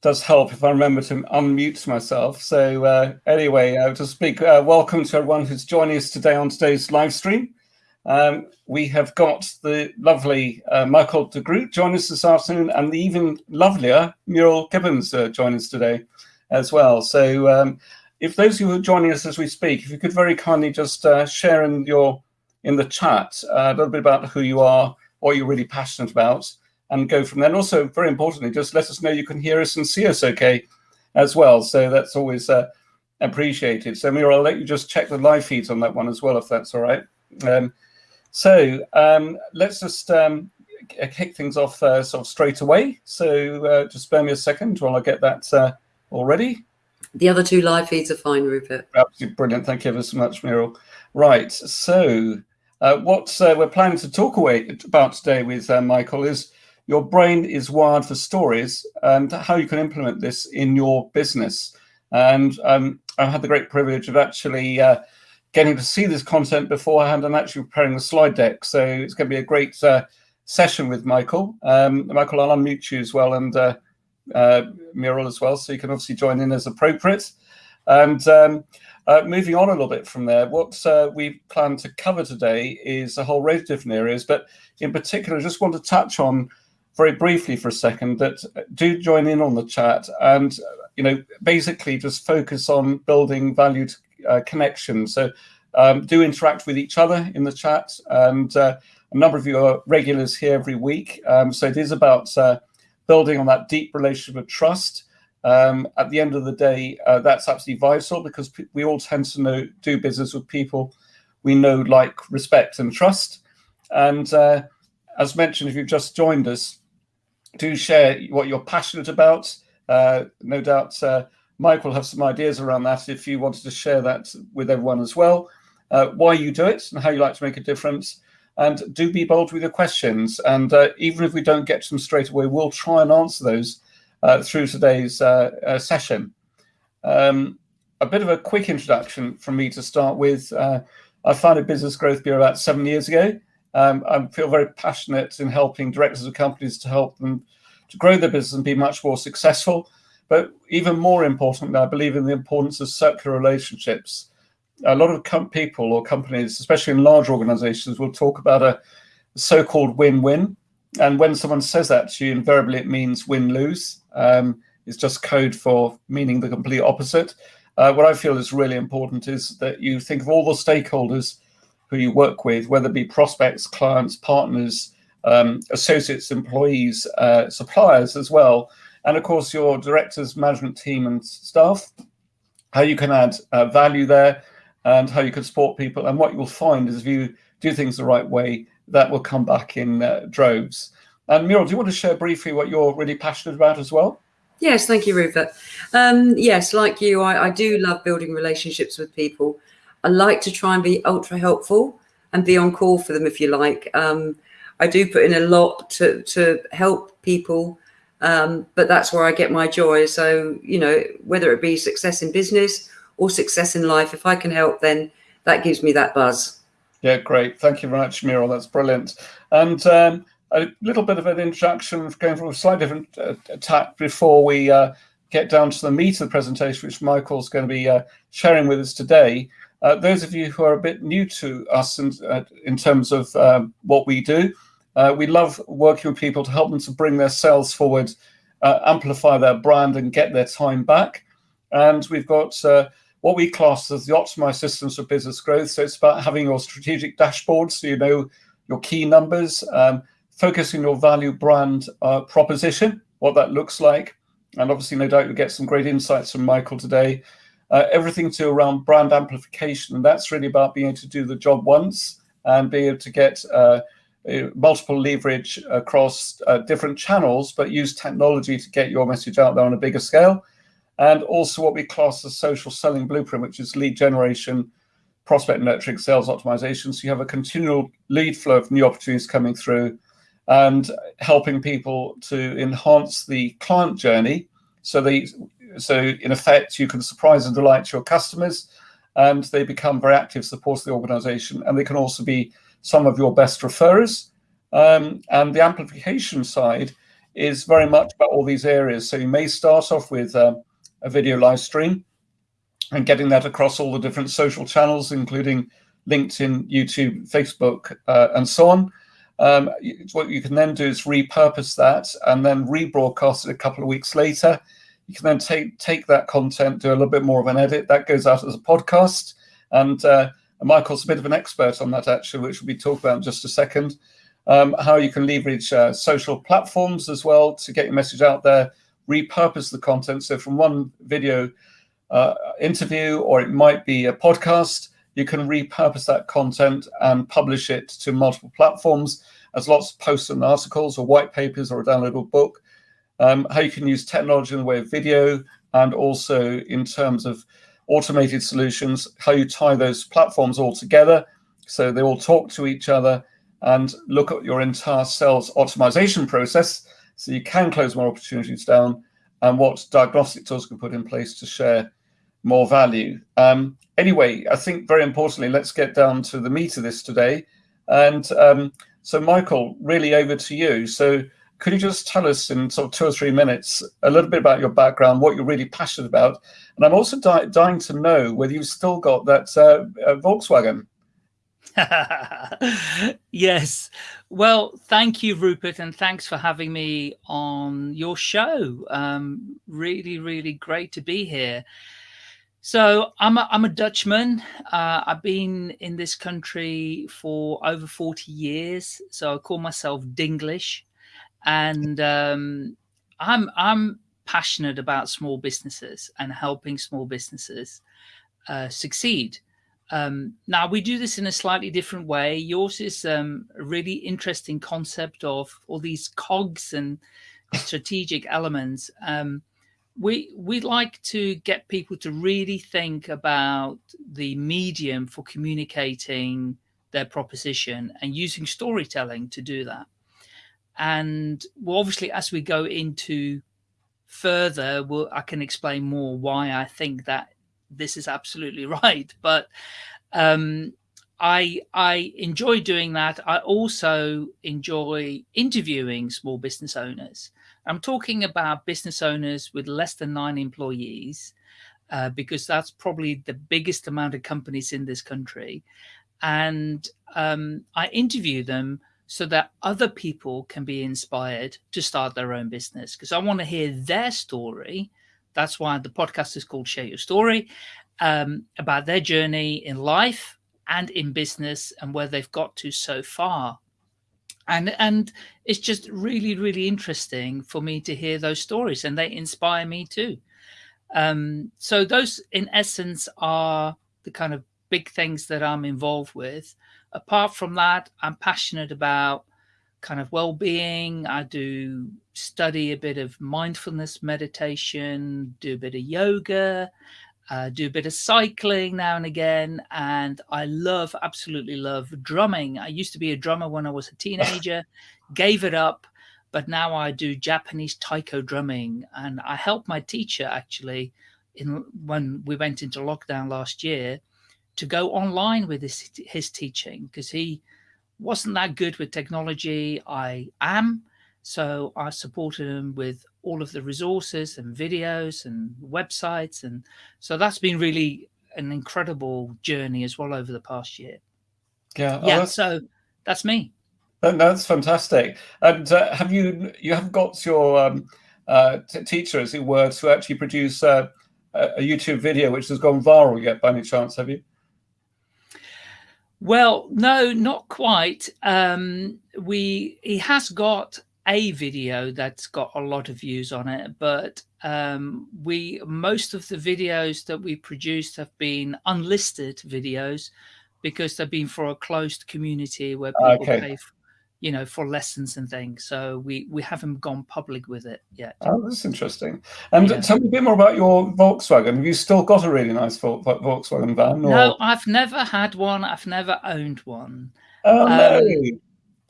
does help if I remember to unmute myself. So uh, anyway, uh, to speak, uh, welcome to everyone who's joining us today on today's live stream. Um, we have got the lovely uh, Michael de Groot join us this afternoon and the even lovelier Muriel Gibbons uh, join us today as well. So um, if those who are joining us as we speak, if you could very kindly just uh, share in your in the chat a little bit about who you are, what you're really passionate about, and go from there. And also, very importantly, just let us know you can hear us and see us okay as well. So that's always uh, appreciated. So Mira, I'll let you just check the live feeds on that one as well, if that's all right. Um, so um, let's just um, kick things off uh, sort of straight away. So uh, just spare me a second while I get that uh, all ready. The other two live feeds are fine, Rupert. Absolutely brilliant. Thank you ever so much, Muriel. Right. So uh, what uh, we're planning to talk away about today with uh, Michael is your brain is wired for stories and how you can implement this in your business. And um, I've had the great privilege of actually uh, getting to see this content beforehand and actually preparing the slide deck. So it's going to be a great uh, session with Michael. Um, Michael, I'll unmute you as well and uh, uh, Muriel as well, so you can obviously join in as appropriate. And um, uh, moving on a little bit from there, what uh, we plan to cover today is a whole range of different areas, but in particular, I just want to touch on very briefly for a second that do join in on the chat and you know basically just focus on building valued uh, connections. So um, do interact with each other in the chat, and uh, a number of you are regulars here every week. Um, so it is about uh, building on that deep relationship of trust. Um, at the end of the day, uh, that's absolutely vital because we all tend to know do business with people we know, like, respect, and trust. And uh, as mentioned, if you've just joined us, do share what you're passionate about. Uh, no doubt uh, Mike will have some ideas around that if you wanted to share that with everyone as well. Uh, why you do it and how you like to make a difference. And do be bold with your questions. And uh, even if we don't get to them straight away, we'll try and answer those uh, through today's uh, session. Um, a bit of a quick introduction from me to start with. I founded Business Growth Bureau about seven years ago. Um, I feel very passionate in helping directors of companies to help them to grow their business and be much more successful. But even more importantly, I believe in the importance of circular relationships. A lot of people or companies, especially in large organizations, will talk about a so-called win-win. And when someone says that to you, invariably it means win-lose. Um, it's just code for meaning the complete opposite. Uh, what I feel is really important is that you think of all the stakeholders who you work with, whether it be prospects, clients, partners, um, associates, employees, uh, suppliers as well, and of course your directors, management team and staff, how you can add uh, value there and how you can support people. And what you'll find is if you do things the right way, that will come back in uh, droves. And Muriel, do you want to share briefly what you're really passionate about as well? Yes, thank you, Rupert. Um, yes, like you, I, I do love building relationships with people. I like to try and be ultra helpful and be on call for them if you like. Um, I do put in a lot to, to help people, um, but that's where I get my joy. So, you know, whether it be success in business or success in life, if I can help, then that gives me that buzz. Yeah, great. Thank you very much, Muriel. That's brilliant. And um, a little bit of an introduction, going from a slightly different uh, tack before we uh, get down to the meat of the presentation, which Michael's going to be uh, sharing with us today. Uh, those of you who are a bit new to us in, uh, in terms of um, what we do, uh, we love working with people to help them to bring their sales forward, uh, amplify their brand and get their time back. And we've got uh, what we class as the optimized systems for business growth. So it's about having your strategic dashboard so you know your key numbers, um, focusing your value brand uh, proposition, what that looks like. And obviously, no doubt you'll get some great insights from Michael today uh, everything to around brand amplification. And that's really about being able to do the job once and be able to get uh, multiple leverage across uh, different channels, but use technology to get your message out there on a bigger scale. And also what we class as social selling blueprint, which is lead generation, prospect nurturing, sales optimization. So you have a continual lead flow of new opportunities coming through and helping people to enhance the client journey so they so in effect, you can surprise and delight your customers and they become very active supporters of the organization. And they can also be some of your best referrers. Um, and the amplification side is very much about all these areas. So you may start off with uh, a video live stream and getting that across all the different social channels, including LinkedIn, YouTube, Facebook, uh, and so on. Um, what you can then do is repurpose that and then rebroadcast it a couple of weeks later. You can then take take that content, do a little bit more of an edit. That goes out as a podcast. And uh, Michael's a bit of an expert on that, actually, which we'll be talking about in just a second. Um, how you can leverage uh, social platforms as well to get your message out there, repurpose the content. So from one video uh, interview, or it might be a podcast, you can repurpose that content and publish it to multiple platforms as lots of posts and articles or white papers or a downloadable book. Um, how you can use technology in the way of video and also in terms of automated solutions, how you tie those platforms all together so they all talk to each other and look at your entire sales optimization process so you can close more opportunities down and what diagnostic tools can put in place to share more value. Um, anyway, I think very importantly, let's get down to the meat of this today. And um, so, Michael, really over to you. So, could you just tell us in sort of two or three minutes a little bit about your background, what you're really passionate about? And I'm also dying to know whether you've still got that uh, uh, Volkswagen. yes. Well, thank you, Rupert, and thanks for having me on your show. Um, really, really great to be here. So I'm a, I'm a Dutchman. Uh, I've been in this country for over 40 years. So I call myself Dinglish. And um, I'm, I'm passionate about small businesses and helping small businesses uh, succeed. Um, now we do this in a slightly different way. Yours is um, a really interesting concept of all these cogs and strategic elements. Um, we we like to get people to really think about the medium for communicating their proposition and using storytelling to do that. And well, obviously, as we go into further, we'll, I can explain more why I think that this is absolutely right. But um, I I enjoy doing that. I also enjoy interviewing small business owners I'm talking about business owners with less than nine employees, uh, because that's probably the biggest amount of companies in this country. And um, I interview them so that other people can be inspired to start their own business. Because I want to hear their story. That's why the podcast is called Share Your Story um, about their journey in life and in business and where they've got to so far. And and it's just really really interesting for me to hear those stories and they inspire me too. Um, so those in essence are the kind of big things that i'm involved with apart from that i'm passionate about kind of well-being i do study a bit of mindfulness meditation do a bit of yoga uh, do a bit of cycling now and again. And I love, absolutely love drumming. I used to be a drummer when I was a teenager, gave it up, but now I do Japanese taiko drumming. And I helped my teacher actually in when we went into lockdown last year to go online with his, his teaching because he wasn't that good with technology. I am. So I supported him with all of the resources and videos and websites. And so that's been really an incredible journey as well over the past year. Yeah. Oh, yeah. That's, so that's me. That's fantastic. And uh, have you, you have got your um, uh, teacher, as it were, to actually produce uh, a YouTube video which has gone viral yet by any chance, have you? Well, no, not quite. Um, we he has got a video that's got a lot of views on it, but um, we most of the videos that we produced have been unlisted videos because they've been for a closed community where people okay. pay, for, you know, for lessons and things. So we we haven't gone public with it yet. Oh, that's interesting. And yeah. tell me a bit more about your Volkswagen. Have you still got a really nice Volkswagen van? Or? No, I've never had one. I've never owned one. Oh um, no.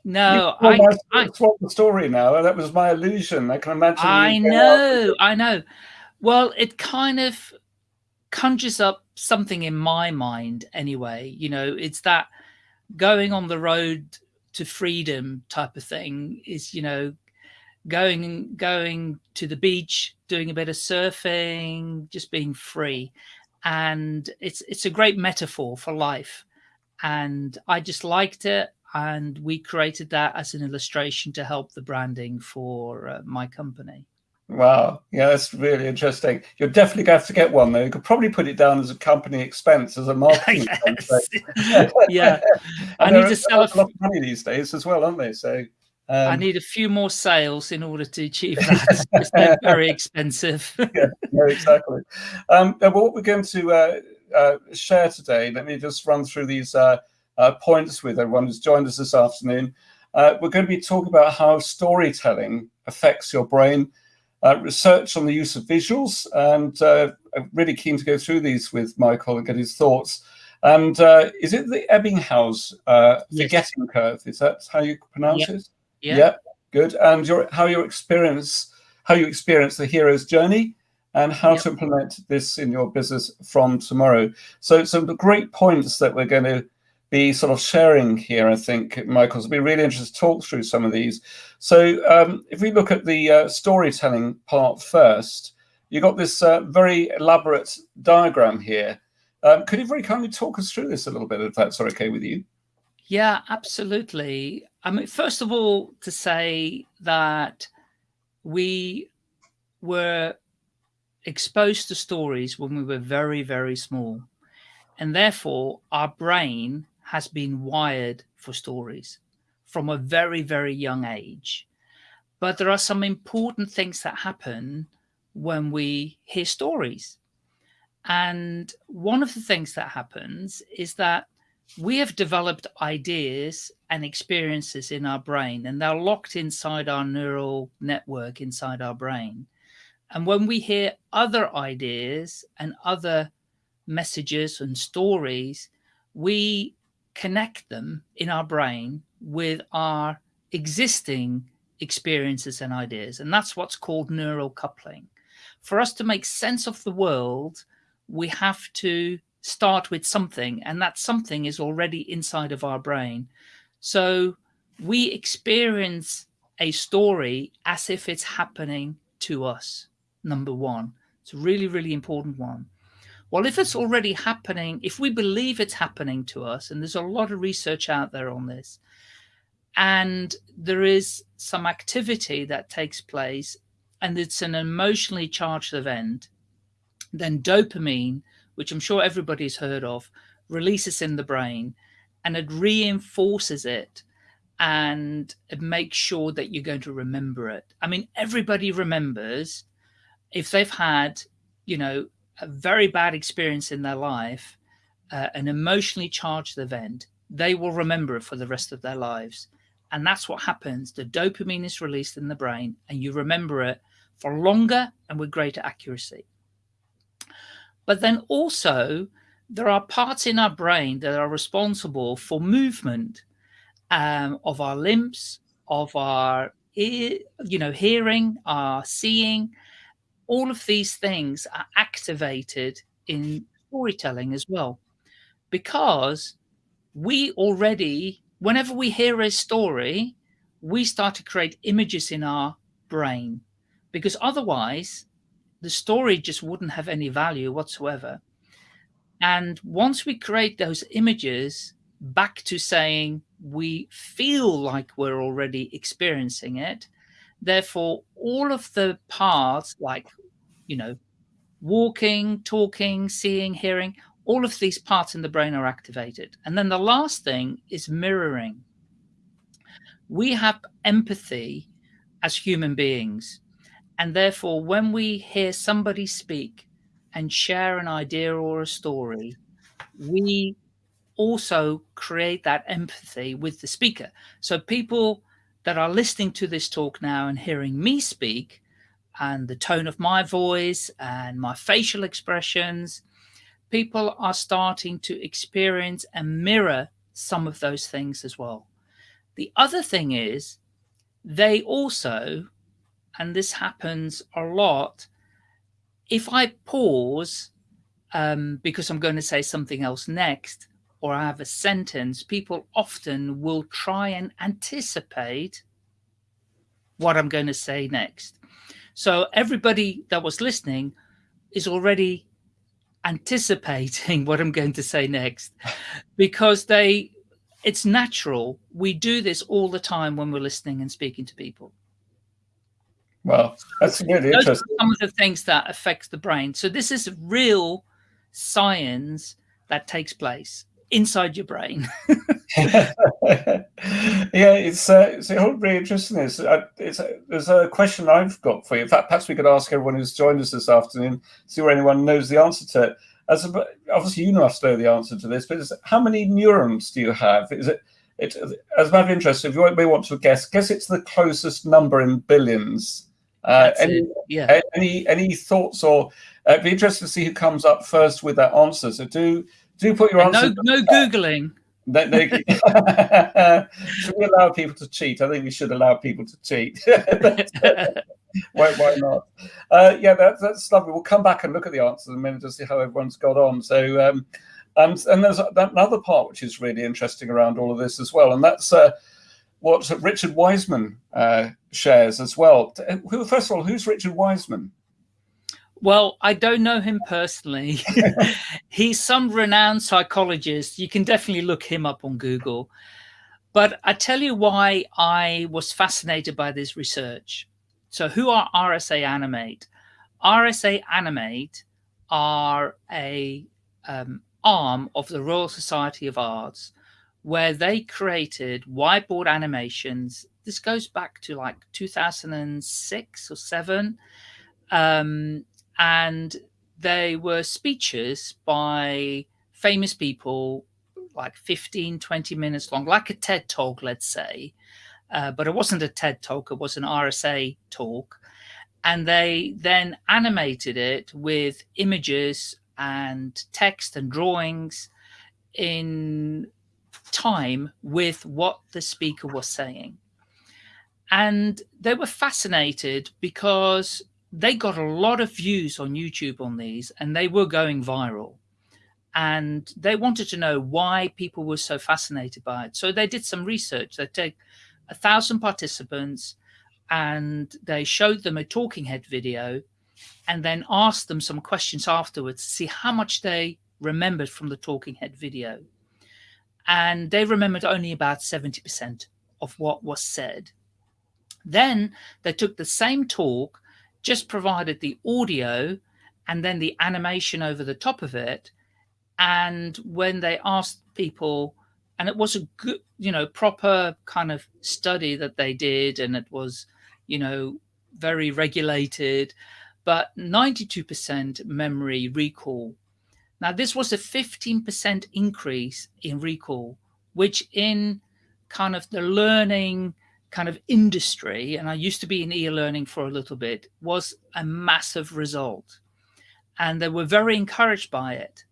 No, I, I the story now. That was my illusion. I can imagine. I know, I know. Well, it kind of conjures up something in my mind anyway. You know, it's that going on the road to freedom type of thing is, you know, going going to the beach, doing a bit of surfing, just being free. And it's it's a great metaphor for life. And I just liked it. And we created that as an illustration to help the branding for uh, my company. Wow. Yeah, that's really interesting. You're definitely going to have to get one, though. You could probably put it down as a company expense, as a marketing expense. yeah. I need to sell a lot of money these days as well, aren't they? So um, I need a few more sales in order to achieve that. they're very expensive. yeah, no, exactly. Um, what we're going to uh, uh, share today, let me just run through these uh, uh points with everyone who's joined us this afternoon. Uh, we're going to be talking about how storytelling affects your brain research on the use of visuals, and uh, I'm really keen to go through these with Michael and get his thoughts. And uh, is it the Ebbinghaus uh, yes. forgetting curve? Is that how you pronounce yep. it? Yeah. yeah. Good. And your how your experience how you experience the hero's journey and how yep. to implement this in your business from tomorrow. So some great points that we're going to be sort of sharing here, I think, Michael. It'll be really interesting to talk through some of these. So um, if we look at the uh, storytelling part first, you got this uh, very elaborate diagram here. Um, could you very kindly talk us through this a little bit, if that's okay with you? Yeah, absolutely. I mean, first of all, to say that we were exposed to stories when we were very, very small. And therefore, our brain has been wired for stories from a very, very young age. But there are some important things that happen when we hear stories. And one of the things that happens is that we have developed ideas and experiences in our brain, and they're locked inside our neural network inside our brain. And when we hear other ideas and other messages and stories, we connect them in our brain with our existing experiences and ideas. And that's what's called neural coupling. For us to make sense of the world, we have to start with something, and that something is already inside of our brain. So we experience a story as if it's happening to us, number one. It's a really, really important one. Well, if it's already happening, if we believe it's happening to us, and there's a lot of research out there on this, and there is some activity that takes place, and it's an emotionally charged event, then dopamine, which I'm sure everybody's heard of, releases in the brain and it reinforces it and it makes sure that you're going to remember it. I mean, everybody remembers if they've had, you know, a very bad experience in their life, uh, an emotionally charged event, they will remember it for the rest of their lives. And that's what happens. The dopamine is released in the brain and you remember it for longer and with greater accuracy. But then also there are parts in our brain that are responsible for movement um, of our limbs, of our ear, you know, hearing, our seeing, all of these things are activated in storytelling as well. Because we already whenever we hear a story we start to create images in our brain. Because otherwise the story just wouldn't have any value whatsoever. And once we create those images back to saying we feel like we're already experiencing it Therefore, all of the parts like, you know, walking, talking, seeing, hearing, all of these parts in the brain are activated. And then the last thing is mirroring. We have empathy as human beings. And therefore, when we hear somebody speak and share an idea or a story, we also create that empathy with the speaker. So people that are listening to this talk now and hearing me speak and the tone of my voice and my facial expressions, people are starting to experience and mirror some of those things as well. The other thing is they also, and this happens a lot, if I pause um, because I'm going to say something else next, or I have a sentence, people often will try and anticipate what I'm going to say next. So everybody that was listening is already anticipating what I'm going to say next because they it's natural. We do this all the time when we're listening and speaking to people. Well, that's really Those interesting. some of the things that affects the brain. So this is real science that takes place inside your brain. yeah, it's uh, it's really interesting. It's, uh, it's uh, there's a question I've got for you. In fact, perhaps we could ask everyone who's joined us this afternoon, see where anyone knows the answer to it. As a, obviously you must know the answer to this, but how many neurons do you have? Is it it as a matter of interest? If you may want to guess, guess it's the closest number in billions. Uh, any, yeah. any any thoughts or uh, it'd be interesting to see who comes up first with that answer. So do do put your and answer. No, no googling. They, they, should we allow people to cheat? I think we should allow people to cheat. why, why not? Uh, yeah, that, that's lovely. We'll come back and look at the answers in a minute to see how everyone's got on. So, um, and, and there's another part which is really interesting around all of this as well, and that's uh, what Richard Wiseman uh, shares as well. Who, first of all, who's Richard Wiseman? Well, I don't know him personally. He's some renowned psychologist. You can definitely look him up on Google. But I tell you why I was fascinated by this research. So, who are RSA Animate? RSA Animate are a um, arm of the Royal Society of Arts where they created whiteboard animations. This goes back to like 2006 or seven. Um, and they were speeches by famous people like 15 20 minutes long like a ted talk let's say. Uh, but it wasn't a ted talk it was an rsa talk. And they then animated it with images and text and drawings in time with what the speaker was saying. And they were fascinated because they got a lot of views on YouTube on these and they were going viral. And they wanted to know why people were so fascinated by it. So they did some research. They take a thousand participants and they showed them a talking head video and then asked them some questions afterwards to see how much they remembered from the talking head video. And they remembered only about 70% of what was said. Then they took the same talk just provided the audio and then the animation over the top of it. And when they asked people, and it was a good, you know, proper kind of study that they did, and it was, you know, very regulated, but 92% memory recall. Now, this was a 15% increase in recall, which in kind of the learning kind of industry, and I used to be in e-learning for a little bit, was a massive result. And they were very encouraged by it.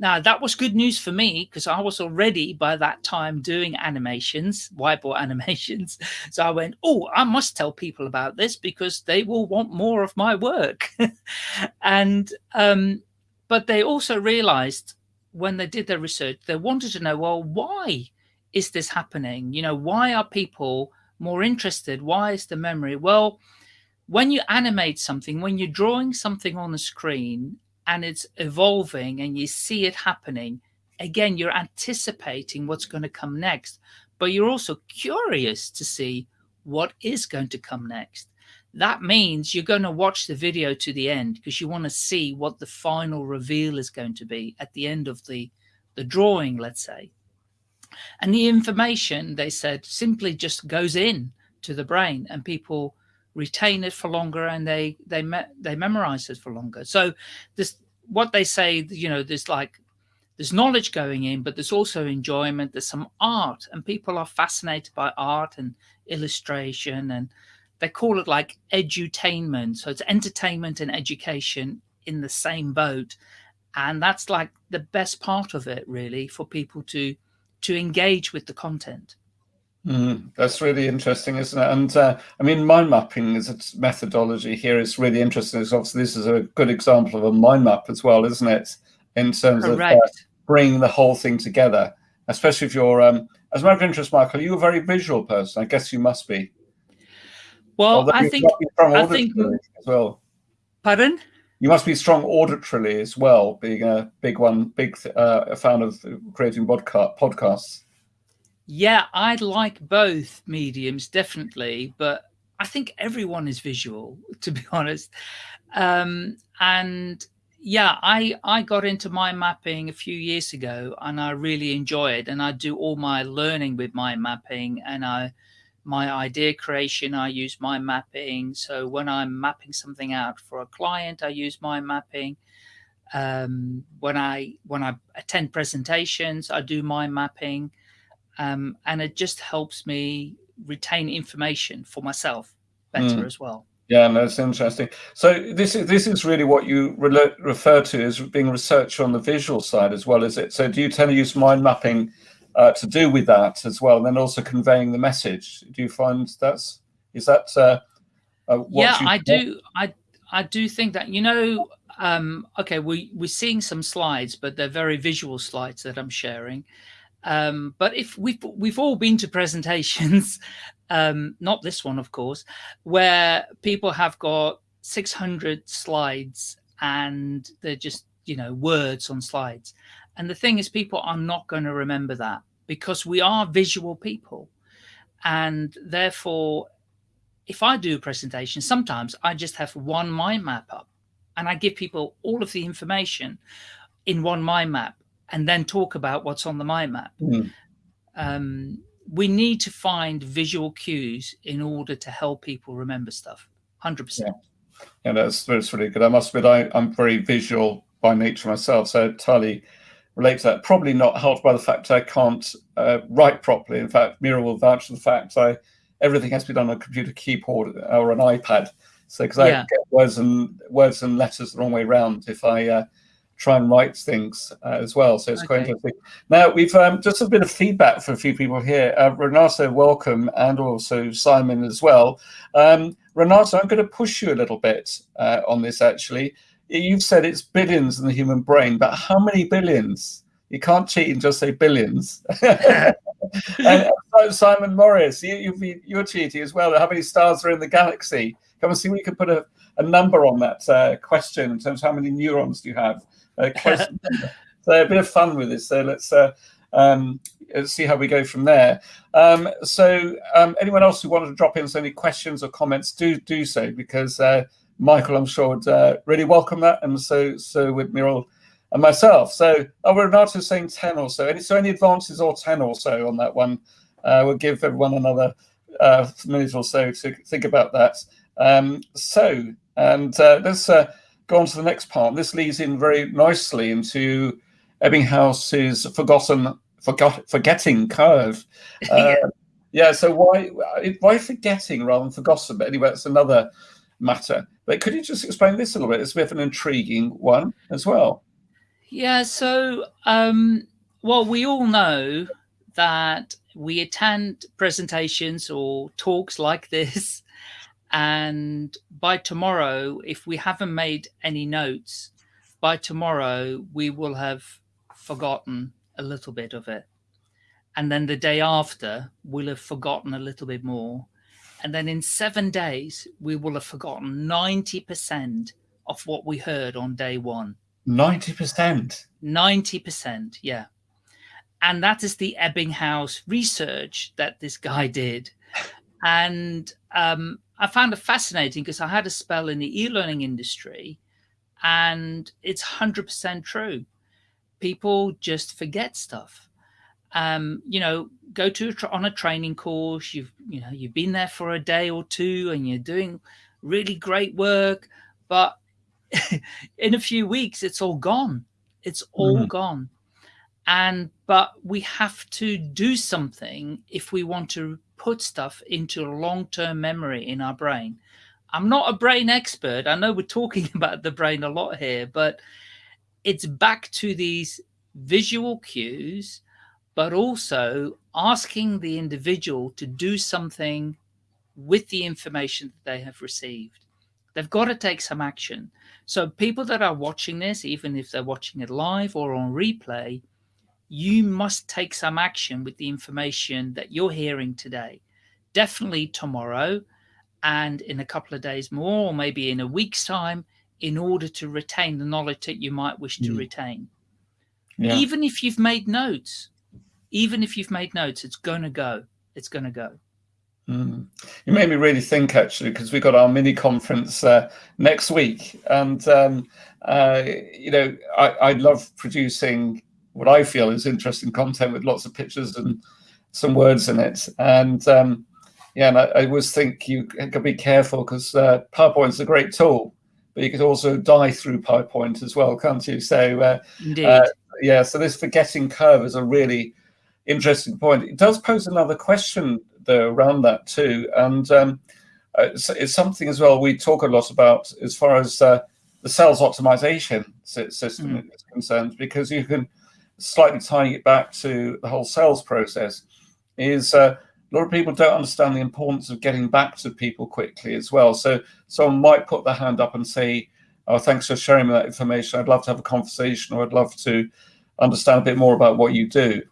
Now, that was good news for me because I was already by that time doing animations, whiteboard animations. So I went, oh, I must tell people about this because they will want more of my work. and, um, but they also realized when they did their research, they wanted to know, well, why is this happening? You know, why are people more interested. Why is the memory? Well, when you animate something, when you're drawing something on the screen and it's evolving and you see it happening, again, you're anticipating what's going to come next, but you're also curious to see what is going to come next. That means you're going to watch the video to the end because you want to see what the final reveal is going to be at the end of the, the drawing, let's say. And the information, they said, simply just goes in to the brain and people retain it for longer and they they me they memorize it for longer. So this what they say, you know, there's like there's knowledge going in, but there's also enjoyment. There's some art, and people are fascinated by art and illustration, and they call it like edutainment. So it's entertainment and education in the same boat, and that's like the best part of it, really, for people to to engage with the content. Mm, that's really interesting, isn't it? And uh, I mean, mind mapping as a methodology here is really interesting. Because obviously, this is a good example of a mind map as well, isn't it? In terms Correct. of uh, bringing the whole thing together, especially if you're, um, as a matter of interest, Michael, are you a very visual person? I guess you must be. Well, Although I think I think as well. Pardon? You must be strong auditorily as well, being a big one, big uh, fan of creating podcast podcasts. Yeah, I'd like both mediums definitely, but I think everyone is visual, to be honest. Um, and yeah, I I got into mind mapping a few years ago, and I really enjoy it. And I do all my learning with mind mapping, and I my idea creation, I use mind mapping. So when I'm mapping something out for a client, I use mind mapping. Um, when I when I attend presentations, I do mind mapping, um, and it just helps me retain information for myself better mm. as well. Yeah, no, that's interesting. So this is this is really what you re refer to as being research on the visual side as well, is it? So do you tend to use mind mapping uh, to do with that as well, and then also conveying the message? Do you find that's is that? Uh, uh, yeah, I do. I I do think that you know. Um, okay, we we're seeing some slides, but they're very visual slides that I'm sharing. Um, but if we've we've all been to presentations um, not this one, of course, where people have got 600 slides and they're just, you know, words on slides. And the thing is, people are not going to remember that because we are visual people. And therefore, if I do a presentation, sometimes I just have one mind map up and I give people all of the information in one mind map and then talk about what's on the mind map. Mm. Um, we need to find visual cues in order to help people remember stuff. 100%. Yeah, yeah that's, that's really good. I must admit, I, I'm very visual by nature myself, so entirely relate to that. Probably not helped by the fact I can't uh, write properly. In fact, Mira will vouch for the fact I everything has to be done on a computer keyboard or an iPad. So because yeah. I get words and words and letters the wrong way around if I uh, try and write things uh, as well. So it's okay. quite interesting. Now we've um, just a bit of feedback for a few people here. Uh, Renato, welcome, and also Simon as well. Um, Renato, I'm going to push you a little bit uh, on this. Actually, you've said it's billions in the human brain, but how many billions? You can't cheat and just say billions. and, Simon Morris, you, you're cheating as well. How many stars are in the galaxy? Come and see if we can put a, a number on that uh, question in terms of how many neurons do you have. Uh, so a bit of fun with this. So let's uh, um, see how we go from there. Um, so um, anyone else who wanted to drop in so any questions or comments, do do so because uh, Michael, I'm sure, would uh, really welcome that, and so so would Miral and myself. So oh, Renato saying 10 or so. Any, so any advances or 10 or so on that one? Uh, we'll give everyone another uh, minute or so to think about that. Um, so, and uh, let's uh, go on to the next part. This leads in very nicely into Ebbinghaus's forgotten, forgot, forgetting curve. Uh, yeah. So why why forgetting rather than forgotten? But anyway, it's another matter. But could you just explain this a little bit? It's a bit of an intriguing one as well. Yeah. So, um, well, we all know that we attend presentations or talks like this and by tomorrow, if we haven't made any notes, by tomorrow, we will have forgotten a little bit of it. And then the day after, we'll have forgotten a little bit more. And then in seven days, we will have forgotten 90% of what we heard on day one. 90%? 90%, yeah. And that is the Ebbinghaus research that this guy did. And um, I found it fascinating because I had a spell in the e-learning industry and it's 100% true. People just forget stuff. Um, you know, go to a on a training course, you've, you know, you've been there for a day or two and you're doing really great work, but in a few weeks, it's all gone. It's all mm -hmm. gone. And, but we have to do something if we want to put stuff into long-term memory in our brain. I'm not a brain expert. I know we're talking about the brain a lot here, but it's back to these visual cues, but also asking the individual to do something with the information that they have received. They've got to take some action. So people that are watching this, even if they're watching it live or on replay, you must take some action with the information that you're hearing today. Definitely tomorrow and in a couple of days more, or maybe in a week's time, in order to retain the knowledge that you might wish to mm. retain. Yeah. Even if you've made notes, even if you've made notes, it's going to go. It's going to go. Mm. You made me really think actually, because we've got our mini conference uh, next week, and um, uh, you know, I, I love producing what I feel is interesting content with lots of pictures and some words in it. And um, yeah, and I, I, always think you could be careful because uh, PowerPoint's a great tool, but you could also die through PowerPoint as well, can't you? So uh, Indeed. Uh, yeah, so this forgetting curve is a really interesting point. It does pose another question though around that too, and um, it's, it's, something as well we talk a lot about as far as uh, the sales optimization system mm. is concerned, because you can slightly tying it back to the whole sales process is uh, a lot of people don't understand the importance of getting back to people quickly as well. So someone might put their hand up and say, oh, thanks for sharing me that information. I'd love to have a conversation or I'd love to understand a bit more about what you do.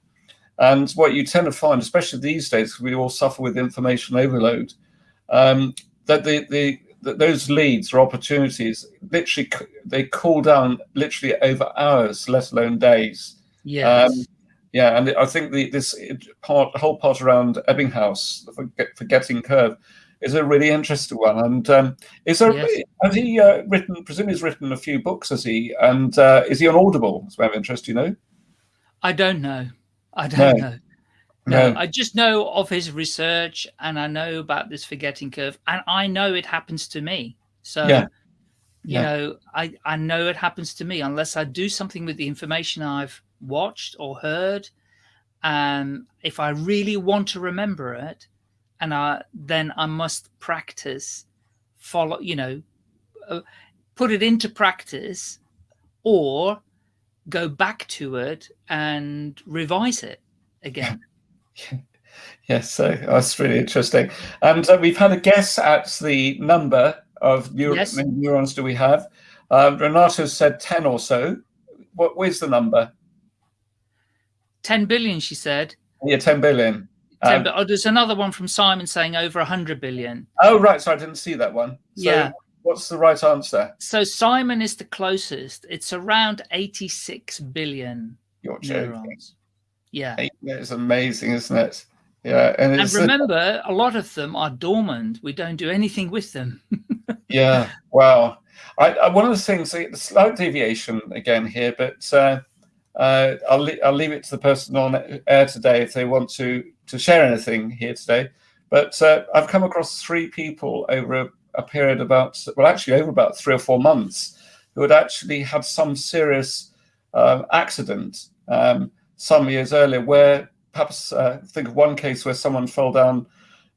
And what you tend to find, especially these days, we all suffer with information overload, um, that the, the, that those leads or opportunities literally they cool down literally over hours, let alone days. Yes. Um, yeah, and I think the this part, whole part around Ebbinghaus, the forgetting curve, is a really interesting one. And um, is there yes. has he uh, written? Presumably, he's written a few books, has he? And uh, is he on Audible? As of interest, you know. I don't know. I don't no. know. No, no, I just know of his research, and I know about this forgetting curve, and I know it happens to me. So, yeah. you yeah. know, I I know it happens to me unless I do something with the information I've watched or heard. And if I really want to remember it, and I, then I must practice, follow, you know, uh, put it into practice or go back to it and revise it again. yes, so that's really interesting. And uh, we've had a guess at the number of neur yes. neurons do we have. Uh, Renato said 10 or so. What, where's the number? 10 billion, she said. Yeah, 10 billion. 10 um, oh, there's another one from Simon saying over 100 billion. Oh, right. So I didn't see that one. So yeah. What's the right answer? So Simon is the closest. It's around 86 billion You're neurons. Yeah. It's amazing, isn't it? Yeah. And, and remember, a lot of them are dormant. We don't do anything with them. yeah. Wow. I, I, one of the things, the slight deviation again here, but uh, uh, I'll, I'll leave it to the person on air today if they want to, to share anything here today. But uh, I've come across three people over a, a, period about, well, actually over about three or four months, who had actually had some serious uh, accident um, some years earlier, where perhaps uh, think of one case where someone fell down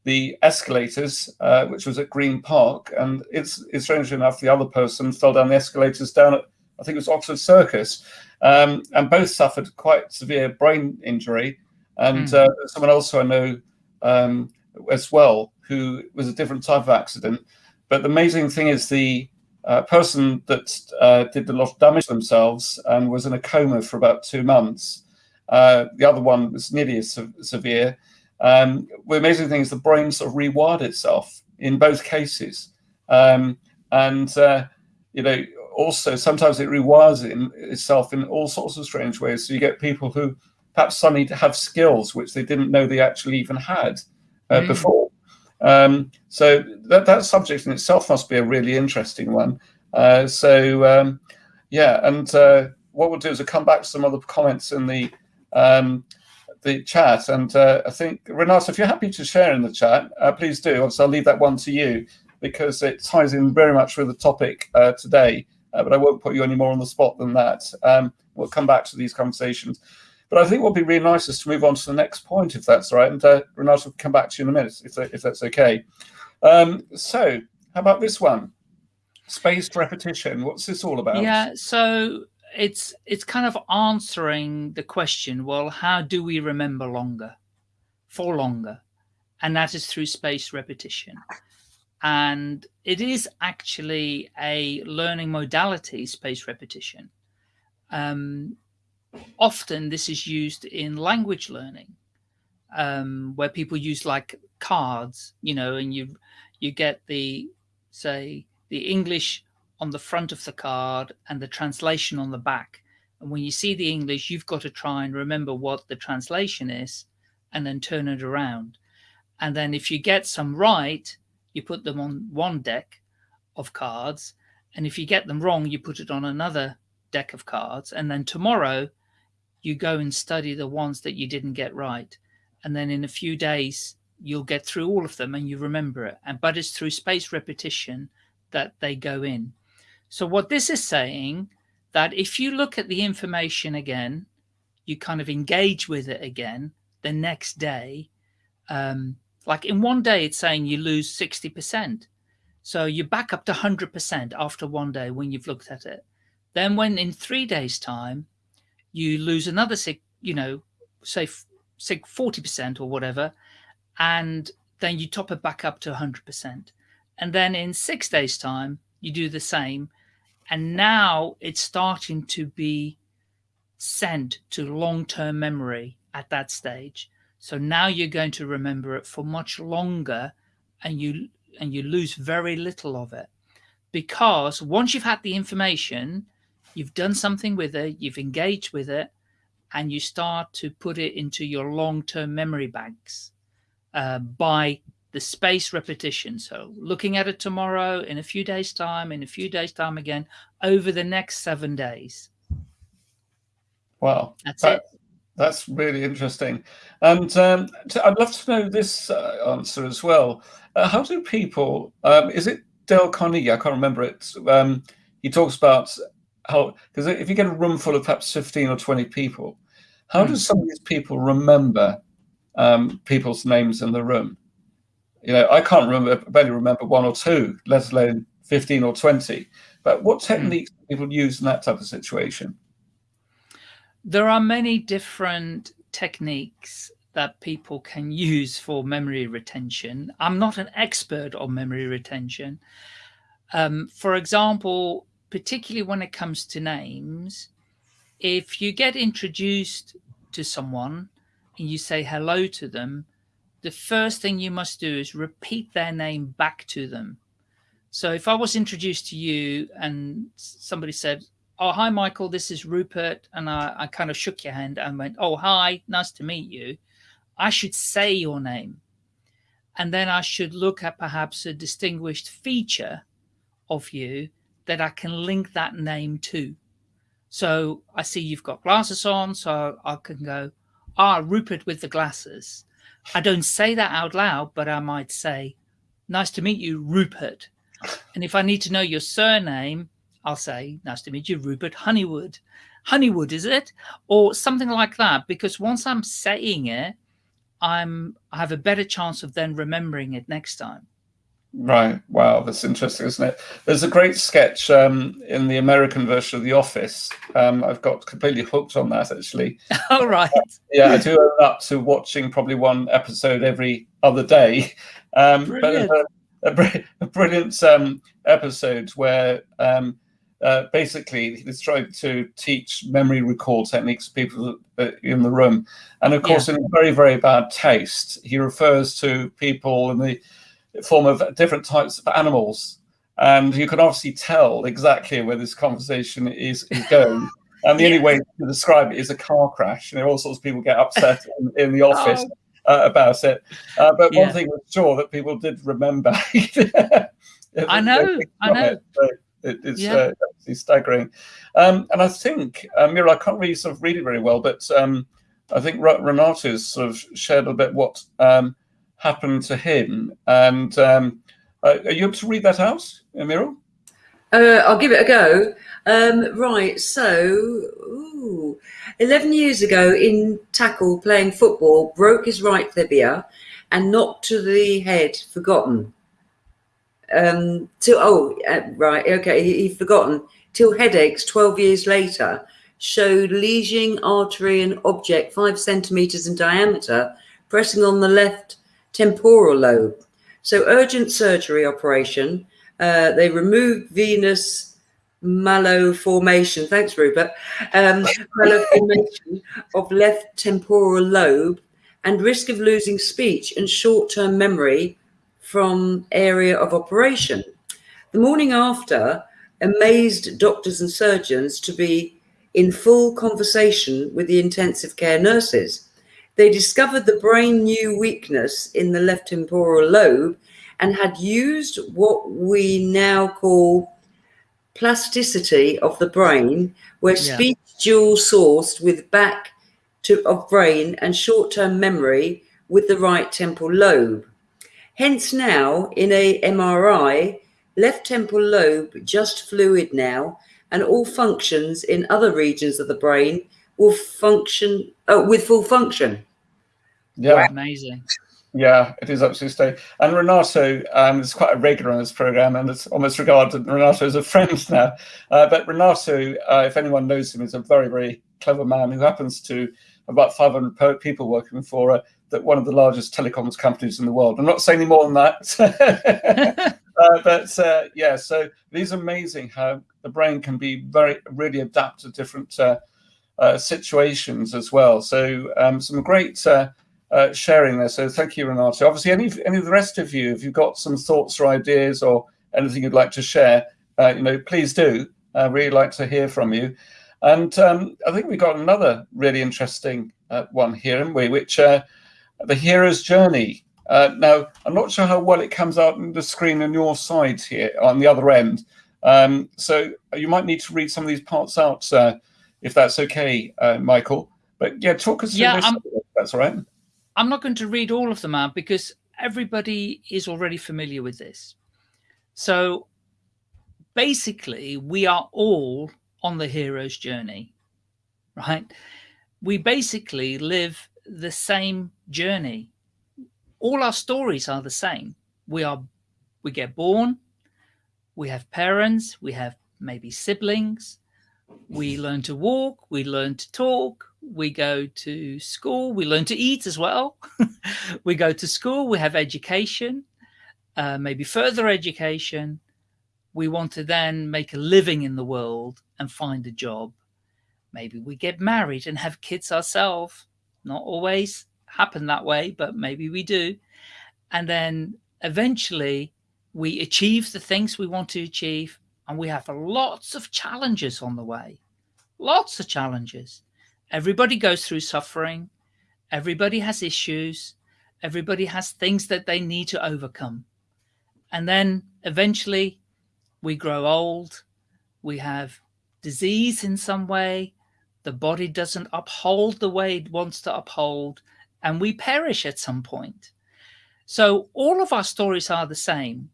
the escalators, uh, which was at Green Park, and it's, it's strange enough, the other person fell down the escalators down at, I think it was Oxford Circus, um, and both suffered quite severe brain injury. And mm. uh, someone else who I know um, as well, who was a different type of accident. But the amazing thing is the uh, person that uh, did a lot of damage themselves and was in a coma for about two months. Uh, the other one was nearly as se severe. Um, the amazing thing is the brain sort of rewired itself in both cases. Um, and, uh, you know, also sometimes it rewires it in, itself in all sorts of strange ways. So you get people who perhaps suddenly have skills which they didn't know they actually even had uh, mm. before. Um, so that, that subject in itself must be a really interesting one. Uh, so um, yeah, and uh, what we'll do is we'll come back to some other comments in the um, the chat. And uh, I think, Renato, if you're happy to share in the chat, uh, please do. Also, I'll leave that one to you because it ties in very much with the topic uh, today uh, but I won't put you any more on the spot than that. Um, we'll come back to these conversations. But I think what would be really nice is to move on to the next point, if that's right. And uh, Renato will come back to you in a minute, if, if that's okay. Um, so how about this one? Spaced repetition. What's this all about? Yeah, so it's it's kind of answering the question, well, how do we remember longer, for longer? And that is through spaced repetition and it is actually a learning modality, spaced repetition. Um, often this is used in language learning, um, where people use like cards, you know, and you you get the, say, the English on the front of the card and the translation on the back. And when you see the English, you've got to try and remember what the translation is and then turn it around. And then if you get some right, you put them on one deck of cards. And if you get them wrong, you put it on another deck of cards. And then tomorrow you go and study the ones that you didn't get right. And then in a few days, you'll get through all of them and you remember it. And but it's through space repetition that they go in. So what this is saying that if you look at the information again, you kind of engage with it again the next day. Um, like in one day, it's saying you lose 60%. So you're back up to 100% after one day when you've looked at it. Then when in three days time, you lose another, sig, you know, say, say 40% or whatever, and then you top it back up to 100%. And then in six days time, you do the same. And now it's starting to be sent to long-term memory at that stage. So now you're going to remember it for much longer and you and you lose very little of it. Because once you've had the information, you've done something with it, you've engaged with it, and you start to put it into your long-term memory banks uh, by the space repetition. So looking at it tomorrow, in a few days time, in a few days time again, over the next seven days. Wow. That's that, it. That's really interesting. And um, I'd love to know this uh, answer as well. Uh, how do people, um, is it Dale Carnegie? I can't remember it. Um, he talks about how, because if you get a room full of perhaps 15 or 20 people, how hmm. do some of these people remember um, people's names in the room? You know, I can't remember, barely remember one or two, let alone 15 or 20. But what hmm. techniques do people use in that type of situation? There are many different techniques that people can use for memory retention. I'm not an expert on memory retention. Um, for example, particularly when it comes to names, if you get introduced to someone and you say hello to them, the first thing you must do is repeat their name back to them. So if I was introduced to you and somebody said, oh, hi, Michael, this is Rupert. And I, I kind of shook your hand and went, oh, hi, nice to meet you. I should say your name. And then I should look at perhaps a distinguished feature of you that I can link that name to. So I see you've got glasses on, so I can go, ah, Rupert with the glasses. I don't say that out loud, but I might say, nice to meet you, Rupert. And if I need to know your surname, I'll say, nice to meet you, Rupert Honeywood. Honeywood, is it? Or something like that. Because once I'm saying it, I'm I have a better chance of then remembering it next time. Right. Wow, that's interesting, isn't it? There's a great sketch um, in the American version of The Office. Um, I've got completely hooked on that, actually. All right. Uh, yeah, I do own up to watching probably one episode every other day. Um, brilliant. But a, a, brilliant um, episode where um, uh, basically he's trying to teach memory recall techniques to people in the room. And of course, yeah. in very, very bad taste, he refers to people in the form of different types of animals. And you can obviously tell exactly where this conversation is, is going. And the yeah. only way to describe it is a car crash. And all sorts of people get upset in, in the office oh. uh, about it. Uh, but yeah. one thing was sure that people did remember. I know, I know. It, so it, it's yeah. uh, staggering. Um, and I think, uh, Mira, I can't really sort of read it very well, but um, I think Renato's sort of shared a bit what um, happened to him. And um, uh, are you able to read that out, Muriel? Uh, I'll give it a go. Um, right, so ooh, 11 years ago in tackle playing football, broke his right tibia and knocked to the head, forgotten. Um, till, oh, uh, right, okay, he, he forgotten. Till headaches 12 years later showed lesioning artery and object five centimeters in diameter pressing on the left temporal lobe. So urgent surgery operation. Uh, they removed venous malformation. Thanks, Rupert. Um, of left temporal lobe and risk of losing speech and short-term memory from area of operation. The morning after amazed doctors and surgeons to be in full conversation with the intensive care nurses. They discovered the brain new weakness in the left temporal lobe and had used what we now call plasticity of the brain, where yeah. speech dual sourced with back to, of brain and short-term memory with the right temporal lobe. Hence now in a MRI, left temporal lobe just fluid now and all functions in other regions of the brain will function oh, with full function. Yeah, amazing. Yeah, it is absolutely stunning. And Renato um, is quite a regular on this program, and it's almost regarded Renato as a friend now. Uh, but Renato, uh, if anyone knows him, is a very, very clever man who happens to about 500 people working for uh, that one of the largest telecoms companies in the world. I'm not saying any more than that. uh, but uh, yeah, so it is amazing how the brain can be very, really adapt to different uh, uh situations as well. So um, some great uh, uh, sharing there. So thank you, Renato. Obviously, any, any of the rest of you, if you've got some thoughts or ideas or anything you'd like to share, you know, please do. I really like to hear from you. And um, I think we've got another really interesting one here, haven't we? Which the hero's journey. Uh, now, I'm not sure how well it comes out on the screen on your side here, on the other end. Um, so you might need to read some of these parts out, uh, if that's okay, uh, Michael. But yeah, talk us through yeah, this. that's all right. I'm not going to read all of them out because everybody is already familiar with this. So basically, we are all on the hero's journey, right? We basically live the same journey. All our stories are the same. We are, we get born, we have parents, we have maybe siblings, we learn to walk, we learn to talk, we go to school, we learn to eat as well. we go to school, we have education, uh, maybe further education. We want to then make a living in the world and find a job. Maybe we get married and have kids ourselves not always happen that way, but maybe we do. And then eventually we achieve the things we want to achieve and we have lots of challenges on the way. Lots of challenges. Everybody goes through suffering. Everybody has issues. Everybody has things that they need to overcome. And then eventually we grow old. We have disease in some way the body doesn't uphold the way it wants to uphold, and we perish at some point. So all of our stories are the same.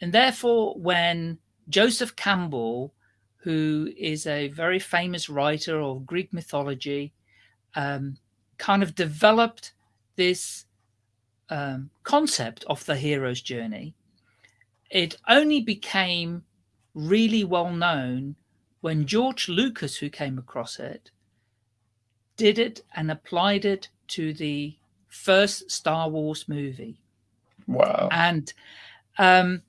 And therefore, when Joseph Campbell, who is a very famous writer of Greek mythology, um, kind of developed this um, concept of the hero's journey, it only became really well known when George Lucas, who came across it, did it and applied it to the first Star Wars movie. Wow. And um,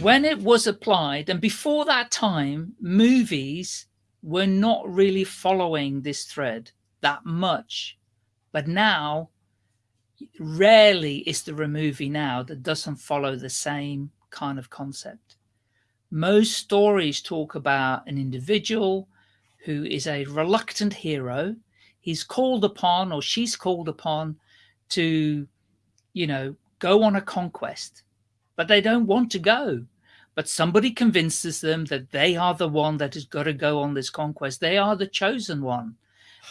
when it was applied, and before that time, movies were not really following this thread that much. But now, rarely is there a movie now that doesn't follow the same kind of concept. Most stories talk about an individual who is a reluctant hero. He's called upon or she's called upon to, you know, go on a conquest, but they don't want to go. But somebody convinces them that they are the one that has got to go on this conquest. They are the chosen one.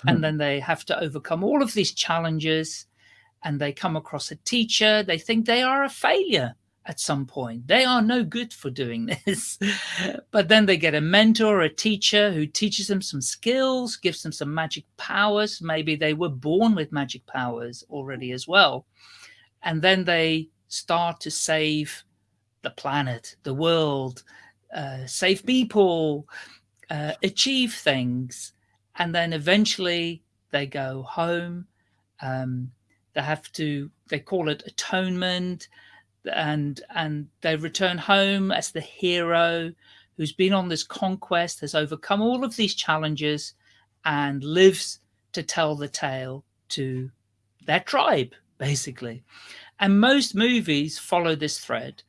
Hmm. And then they have to overcome all of these challenges and they come across a teacher. They think they are a failure at some point. They are no good for doing this. but then they get a mentor, a teacher who teaches them some skills, gives them some magic powers. Maybe they were born with magic powers already as well. And then they start to save the planet, the world, uh, save people, uh, achieve things. And then eventually they go home. Um, they have to, they call it atonement and and they return home as the hero who's been on this conquest, has overcome all of these challenges and lives to tell the tale to their tribe, basically. And most movies follow this thread,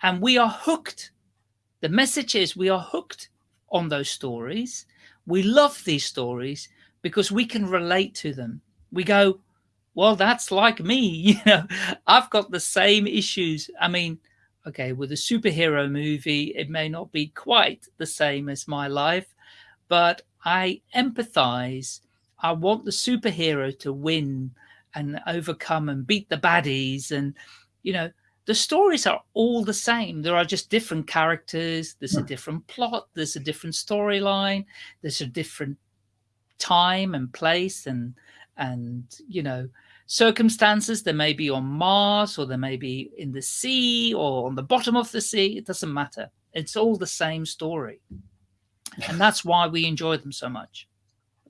and we are hooked. The message is we are hooked on those stories. We love these stories because we can relate to them. We go, well, that's like me. You know, I've got the same issues. I mean, okay, with a superhero movie, it may not be quite the same as my life, but I empathize. I want the superhero to win and overcome and beat the baddies. And, you know, the stories are all the same. There are just different characters. There's a hmm. different plot. There's a different storyline. There's a different time and place and, and, you know, circumstances. They may be on Mars or they may be in the sea or on the bottom of the sea. It doesn't matter. It's all the same story. And that's why we enjoy them so much.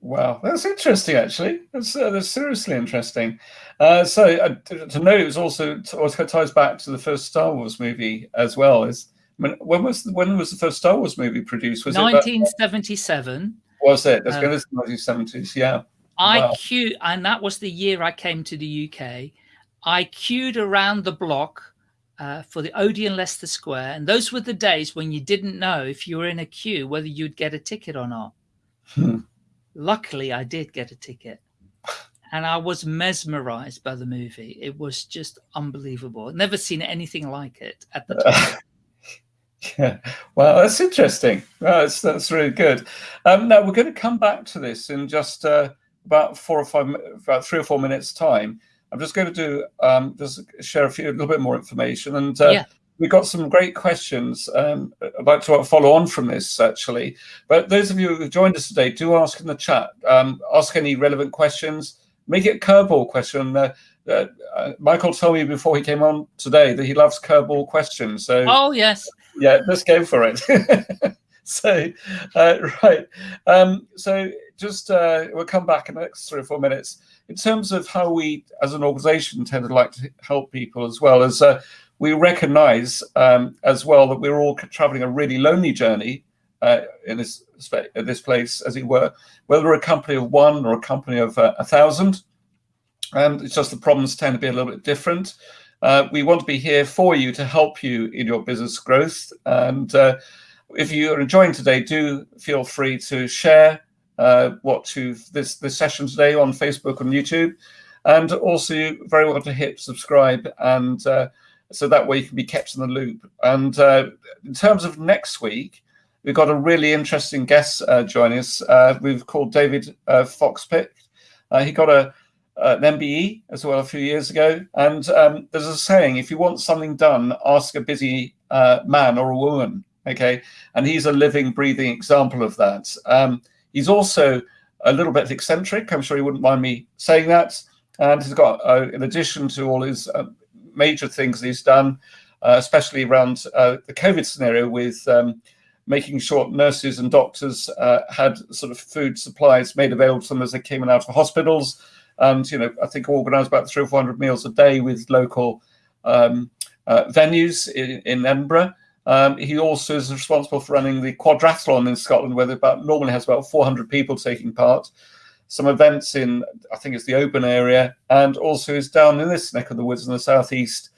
Wow, that's interesting. Actually, that's, uh, that's seriously interesting. Uh, so uh, to know it was also also ties back to the first Star Wars movie as well. Is when, when was when was the first Star Wars movie produced? Was 1977. It was it? That's uh, going to the 1970s. Yeah. I wow. queued, and that was the year I came to the UK. I queued around the block uh, for the Odeon Leicester Square, and those were the days when you didn't know if you were in a queue whether you'd get a ticket or not. Hmm. Luckily, I did get a ticket, and I was mesmerized by the movie. It was just unbelievable. Never seen anything like it at the time. Yeah, well, that's interesting. Well, that's that's really good. Um, now we're going to come back to this in just uh, about four or five, about three or four minutes time. I'm just going to do um, just share a few, a little bit more information, and uh, yeah. We got some great questions. Um, I'd like to follow on from this actually. But those of you who joined us today, do ask in the chat. Um, ask any relevant questions. Make it a curveball question. Uh, uh, uh, Michael told me before he came on today that he loves curveball questions. So oh yes, yeah, let's go for it. so uh, right, um, so just uh, we'll come back in the next three or four minutes. In terms of how we, as an organisation, tend to like to help people as well as uh, we recognise um, as well that we're all travelling a really lonely journey uh, in this this place, as it were, whether we're a company of one or a company of uh, a thousand. And it's just the problems tend to be a little bit different. Uh, we want to be here for you to help you in your business growth. And uh, if you are enjoying today, do feel free to share uh, what you this this session today on Facebook and YouTube, and also very well to hit subscribe and uh, so that way you can be kept in the loop. And uh, in terms of next week, we've got a really interesting guest uh, joining us. Uh, we've called David uh, Foxpick. Uh, he got a an MBE as well a few years ago, and um, there's a saying: if you want something done, ask a busy man or a woman. Okay, and he's a living, breathing example of that. Um, He's also a little bit eccentric. I'm sure he wouldn't mind me saying that. And he's got, uh, in addition to all his uh, major things he's done, uh, especially around uh, the COVID scenario with um, making sure nurses and doctors uh, had sort of food supplies made available to them as they came in out of hospitals. And, you know, I think organised about three or 400 meals a day with local um, uh, venues in, in Edinburgh. Um, he also is responsible for running the quadrathlon in Scotland, where about normally has about 400 people taking part. Some events in, I think it's the Oban area, and also is down in this neck of the woods in the southeast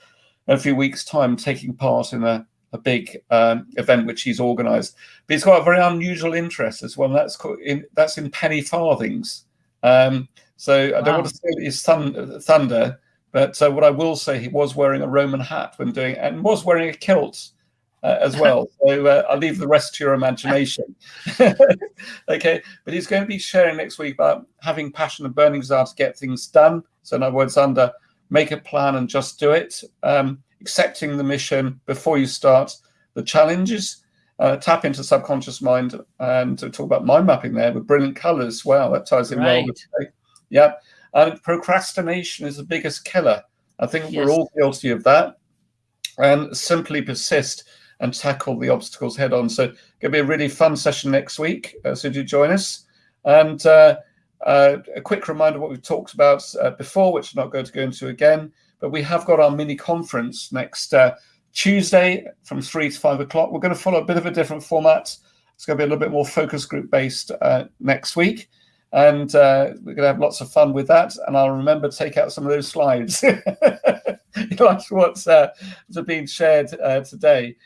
in a few weeks' time, taking part in a, a big um, event which he's organised. But he's got a very unusual interest as well. that's in, that's in penny farthings. Um, so I don't want to say that he's thun- thunder, but uh, what I will say, he was wearing a Roman hat when doing, and was wearing a kilt uh, as well. So uh, I'll leave the rest to your imagination. okay, but he's going to be sharing next week about having passion and burning desire to get things done. So in other words, under make a plan and just do it. Um, accepting the mission before you start the challenges. Uh, tap into subconscious mind and to talk about mind mapping there with brilliant colors. Wow, that ties in right. well. With, yeah, and procrastination is the biggest killer. I think yes. we're all guilty of that. And simply persist and tackle the obstacles head on. So, it's going to be a really fun session next week. Uh, so, do join us. And uh, uh, a quick reminder what we've talked about uh, before, which I'm not going to go into again. But we have got our mini conference next uh, Tuesday from three to five o'clock. We're going to follow a bit of a different format. It's going to be a little bit more focus group based uh, next week. and we're going to have lots of fun with that. And I'll remember to take out some of those slides. like what's uh, being shared uh, today.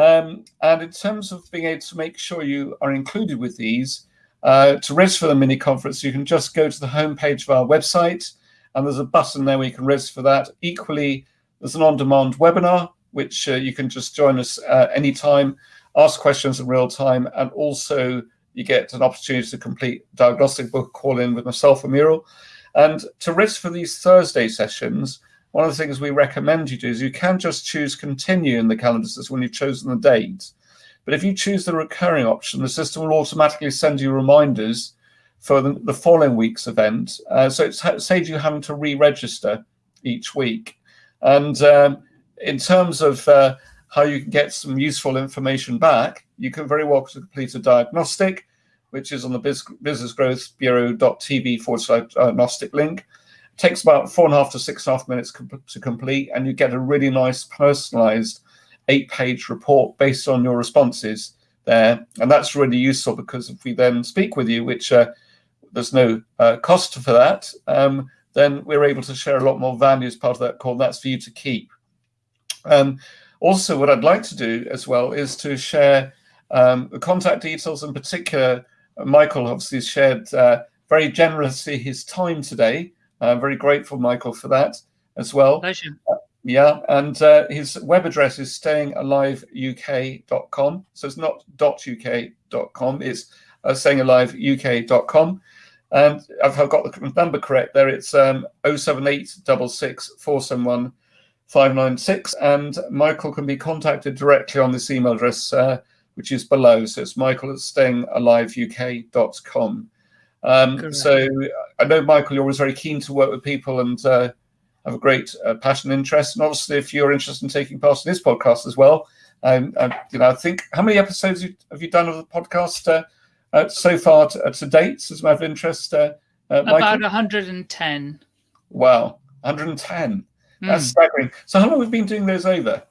Um, and in terms of being able to make sure you are included with these, uh, to register for the mini conference, you can just go to the homepage of our website, and there's a button there where you can register for that. Equally, there's an on-demand webinar which uh, you can just join us uh, anytime, ask questions in real time, and also you get an opportunity to complete diagnostic book call in with myself and Muriel. And to register for these Thursday sessions, one of the things we recommend you do is you can just choose continue in the calendar system when you've chosen the date. But if you choose the recurring option, the system will automatically send you reminders for the, the following week's event. Uh, so it saves you having to re-register each week. And um, in terms of uh, how you can get some useful information back, you can very well complete a diagnostic, which is on the Business Growth Bureau.tv forward slash diagnostic link. Takes about four and a half to six and a half minutes to complete, and you get a really nice personalized eight page report based on your responses there. And that's really useful because if we then speak with you, which uh, there's no uh, cost for that, um, then we're able to share a lot more value as part of that call. That's for you to keep. Um, also, what I'd like to do as well is to share um, the contact details. In particular, Michael obviously shared uh, very generously his time today. I'm very grateful, Michael, for that as well. Pleasure. Uh, yeah, and uh, his web address is stayingaliveuk.com. So it's not .uk.com, it's uh, stayingaliveuk.com. And I've got the number correct there. It's um, 078 471 596. And Michael can be contacted directly on this email address, uh, which is below. So it's michael at stayingaliveuk.com. Um, so I know, Michael, you're always very keen to work with people and uh, have a great uh, passion and interest. And obviously, if you're interested in taking part in this podcast as well, um, I, you know, I think how many episodes have you done of the podcast uh, uh, so far to, uh, to, date? As a matter of interest, uh, about 110. Wow, 110. That's mm. staggering. So how long have we been doing those over?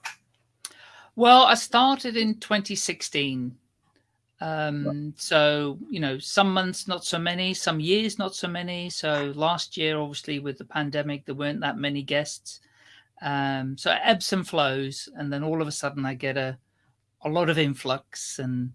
Well, I started in 2016. Um, so, you know, some months, not so many, some years, not so many. So last year, obviously with the pandemic, there weren't that many guests. Um, so it ebbs and flows. And then all of a sudden I get a, a lot of influx and,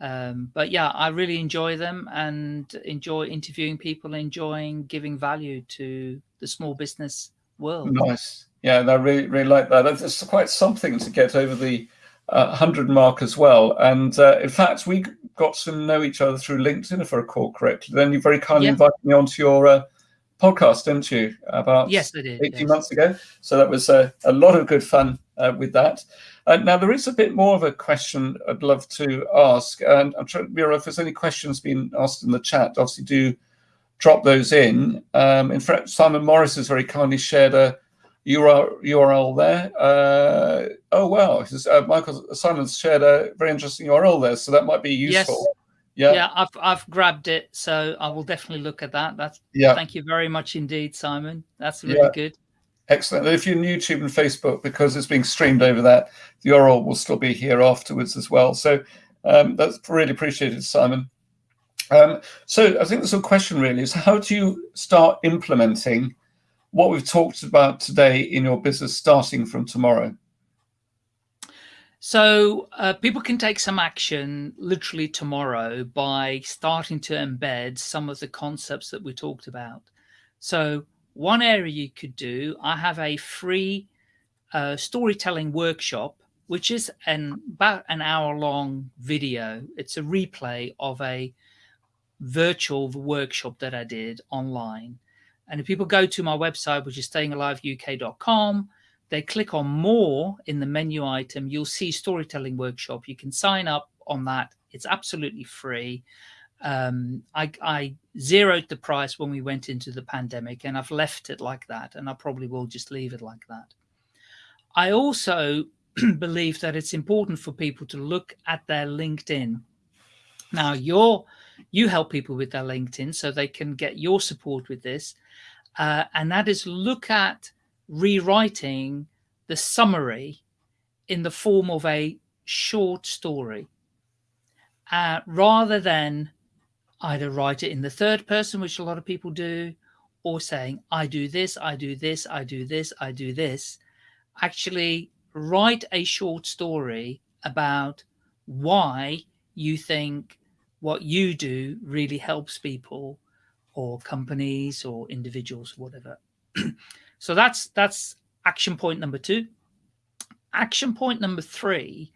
um, but yeah, I really enjoy them and enjoy interviewing people, enjoying giving value to the small business world. Nice. Yeah, and I really, really like that. It's quite something to get over the 100 mark as well. And uh, in fact, we got to know each other through LinkedIn, if I recall correctly. Then you very kindly yeah. invited me onto your uh, podcast, didn't you? About yes, I did, 18 yes. months ago. So that was a lot of good fun uh, with that. Uh, now, there is a bit more of a question I'd love to ask. And I'm trying, to Mira, if there's any questions being asked in the chat, obviously do drop those in. Um, in fact, Simon Morris has very kindly shared a URL, there. Uh, oh, wow. Uh, Michael Simon's shared a very interesting URL there, so that might be useful. Yes. Yeah. yeah, I've I've grabbed it, so I will definitely look at that. That's yeah. Thank you very much indeed, Simon. That's really yeah. good. Excellent. And if you're on YouTube and Facebook, because it's being streamed over that, the URL will still be here afterwards as well. So um, that's really appreciated, Simon. Um, so I think the sort of question really is how do you start implementing what we've talked about today in your business starting from tomorrow? So uh, people can take some action literally tomorrow by starting to embed some of the concepts that we talked about. So one area you could do, I have a free uh, storytelling workshop, which is an about an hour long video. It's a replay of a virtual workshop that I did online. And if people go to my website, which is stayingaliveuk.com, they click on more in the menu item, you'll see storytelling workshop. You can sign up on that. It's absolutely free. Um, I, I zeroed the price when we went into the pandemic and I've left it like that. And I probably will just leave it like that. I also believe that it's important for people to look at their LinkedIn. Now, your you help people with their LinkedIn so they can get your support with this. Uh, and that is look at rewriting the summary in the form of a short story uh, rather than either write it in the third person, which a lot of people do, or saying, I do this, I do this, I do this, I do this. Actually, write a short story about why you think what you do really helps people or companies or individuals, whatever. so that's that's action point number two. Action point number three,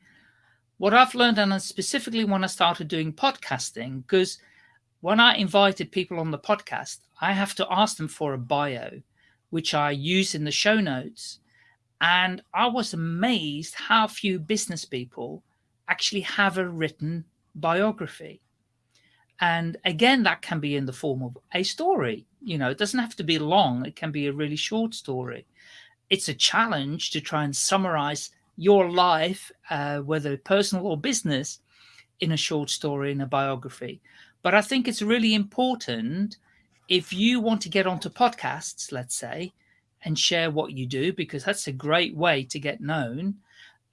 what I've learned, and specifically when I started doing podcasting, because when I invited people on the podcast, I have to ask them for a bio, which I use in the show notes. And I was amazed how few business people actually have a written biography. And again, that can be in the form of a story. You know, it doesn't have to be long. It can be a really short story. It's a challenge to try and summarize your life, uh, whether personal or business, in a short story, in a biography. But I think it's really important if you want to get onto podcasts, let's say, and share what you do, because that's a great way to get known.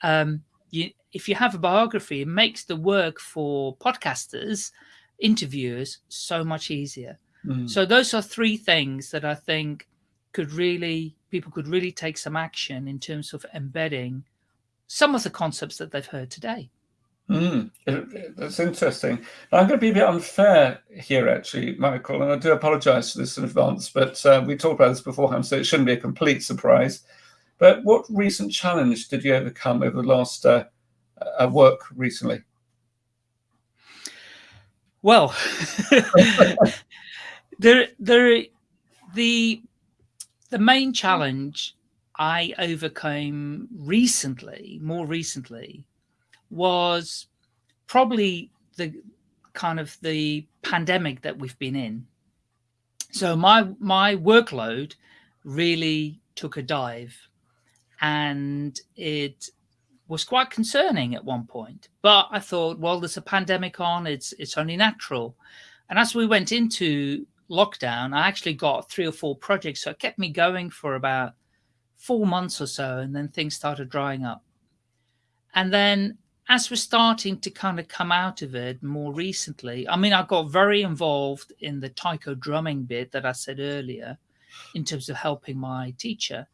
Um, you, if you have a biography, it makes the work for podcasters interviewers so much easier. Mm. So those are three things that I think could really people could really take some action in terms of embedding some of the concepts that they've heard today. Mm, that's interesting. I'm going to be a bit unfair here, actually, Michael, and I do apologise for this in advance, but uh, we talked about this beforehand, so it shouldn't be a complete surprise. But what recent challenge did you overcome over the last uh, uh, work recently? Well, there, there, the the main challenge I overcame recently, more recently, was probably the kind of the pandemic that we've been in. So my my workload really took a dive, and it was quite concerning at one point. But I thought, well, there's a pandemic on, it's it's only natural. And as we went into lockdown, I actually got three or four projects. So it kept me going for about four months or so, and then things started drying up. And then as we're starting to kind of come out of it more recently, I mean, I got very involved in the taiko drumming bit that I said earlier in terms of helping my teacher.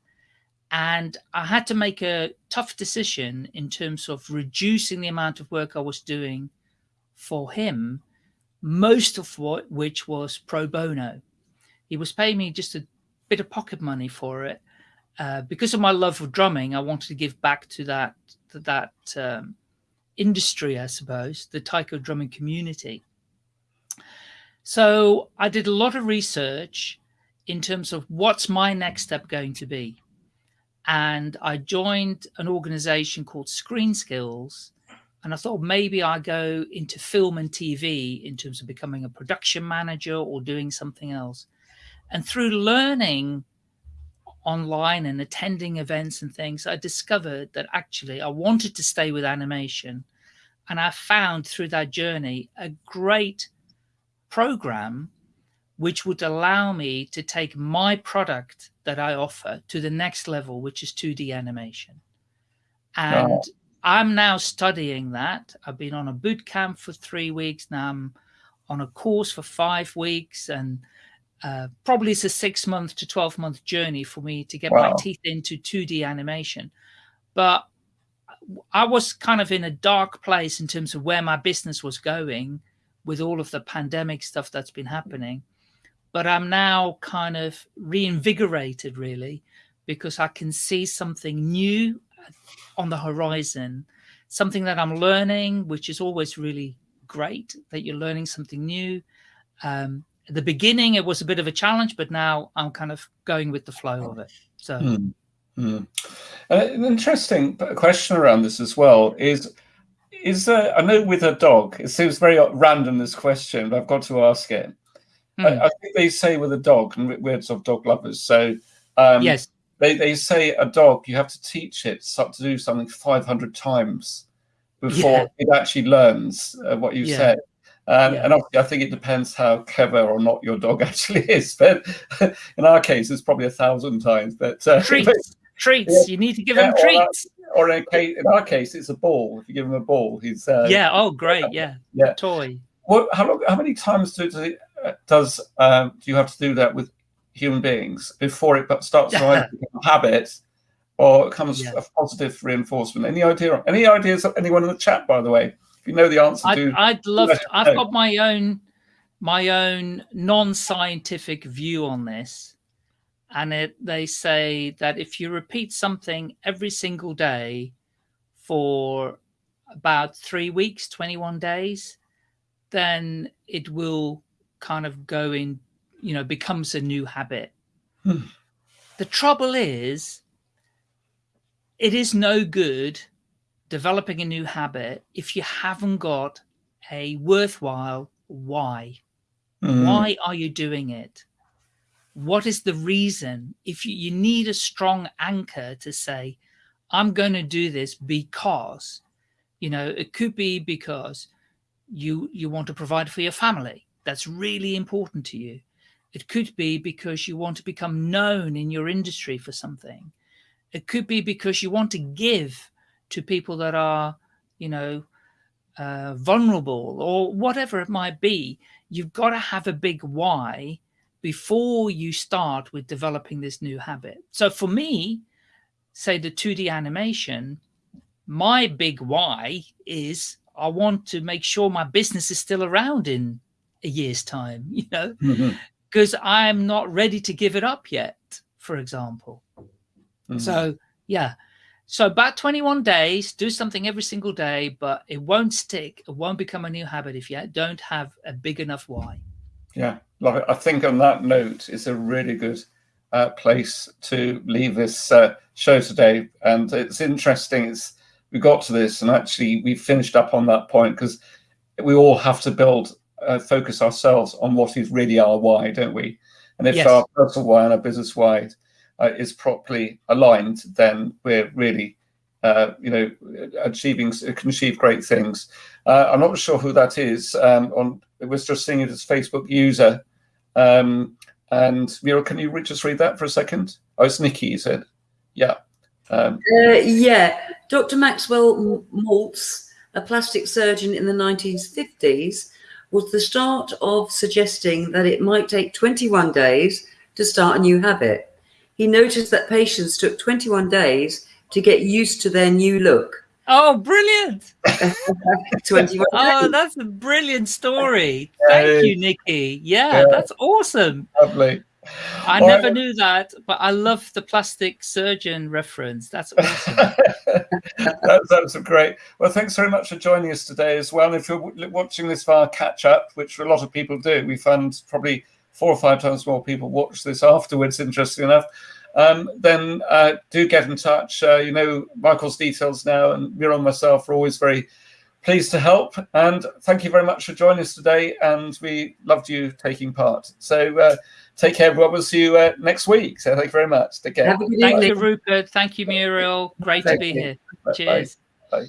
And I had to make a tough decision in terms of reducing the amount of work I was doing for him, most of what which was pro bono. He was paying me just a bit of pocket money for it. Uh, because of my love of drumming, I wanted to give back to that to that um, industry, I suppose, the taiko drumming community. So I did a lot of research in terms of what's my next step going to be and I joined an organization called Screen Skills. And I thought maybe I go into film and TV in terms of becoming a production manager or doing something else. And through learning online and attending events and things, I discovered that actually I wanted to stay with animation. And I found through that journey a great program which would allow me to take my product that I offer to the next level, which is 2D animation. And oh. I'm now studying that. I've been on a boot camp for three weeks. Now I'm on a course for five weeks. And uh, probably it's a six month to 12 month journey for me to get wow. my teeth into 2D animation. But I was kind of in a dark place in terms of where my business was going with all of the pandemic stuff that's been happening but I'm now kind of reinvigorated really because I can see something new on the horizon, something that I'm learning, which is always really great that you're learning something new. Um, at the beginning, it was a bit of a challenge, but now I'm kind of going with the flow of it. So, mm, mm. Uh, an interesting question around this as well is is uh, I know with a dog, it seems very random this question, but I've got to ask it. I, I, think they say with a dog, and we're sort of dog lovers. So um, yes, they, they say a dog you have to teach it to do something 500 times before yeah. it actually learns uh, what you yeah. said. Um, yeah. And obviously, I think it depends how clever or not your dog actually is. But in our case, it's probably a thousand times. But uh, treats, but, treats. You need to give him treats. Or, or in, case, in, our case, it's a ball. If you give him a ball, he's uh, yeah. Oh, great. Yeah. Yeah. Toy. what? How long? How many times do, does it, uh, does um, do you have to do that with human beings before it starts to a habit, or it comes yeah. a positive reinforcement? Any idea? Any ideas? Anyone in the chat, by the way, if you know the answer, I'd, to, I'd love. To, I've got my own my own non-scientific view on this and it, they say that if you repeat something every single day for about three weeks 21 days then it will kind of going, you know becomes a new habit hmm. the trouble is it is no good developing a new habit if you haven't got a worthwhile why Mm. Why are you doing it? What is the reason? If you, you need a strong anchor to say, I'm going to do this because, you know, it could be because you you want to provide for your family. That's really important to you. It could be because you want to become known in your industry for something. It could be because you want to give to people that are, you know, uh, vulnerable or whatever it might be you've got to have a big why before you start with developing this new habit. So for me, say the 2D animation, my big why is I want to make sure my business is still around in a year's time, you know, because mm -hmm. I'm not ready to give it up yet, for example. Mm -hmm. So yeah, so about 21 days, do something every single day, but it won't stick. It won't become a new habit if you don't have a big enough why. Yeah, love it. I think on that note, it's a really good uh, place to leave this uh, show today. And it's interesting. It's we got to this, and actually we finished up on that point because we all have to build, uh, focus ourselves on what is really our why, don't we? And if yes. our personal why and our business why uh, is properly aligned, then we're really, uh, you know, achieving can achieve great things. Uh, I'm not sure who that is. Um, on it was just seeing it as Facebook user. Um, and Muriel, can you just read that for a second? Oh, it's Nikki, you said. Yeah. Um, uh, yeah, Dr. Maxwell Maltz, a plastic surgeon in the 1950s, was the start of suggesting that it might take 21 days to start a new habit he noticed that patients took 21 days to get used to their new look. Oh, brilliant. 21 Oh, that's a brilliant story. Thank you, Nikki. Yeah, yeah, that's awesome. Lovely. I never knew that, but I love the plastic surgeon reference. That's awesome. that's, that's great. Well, thanks very much for joining us today as well. If you're watching this via catch up, which a lot of people do, we found probably four or five times more people watch this afterwards, interesting enough, um, then uh, do get in touch. Uh, you know Michael's details now, and Mira and myself are always very pleased to help. And thank you very much for joining us today, and we loved you taking part. So uh, take care, everyone. We'll see you uh, next week. So thank you very much. Take care. Thank you, Rupert. Thank you, Muriel. Great thank to be you. here. Cheers. Bye. Bye.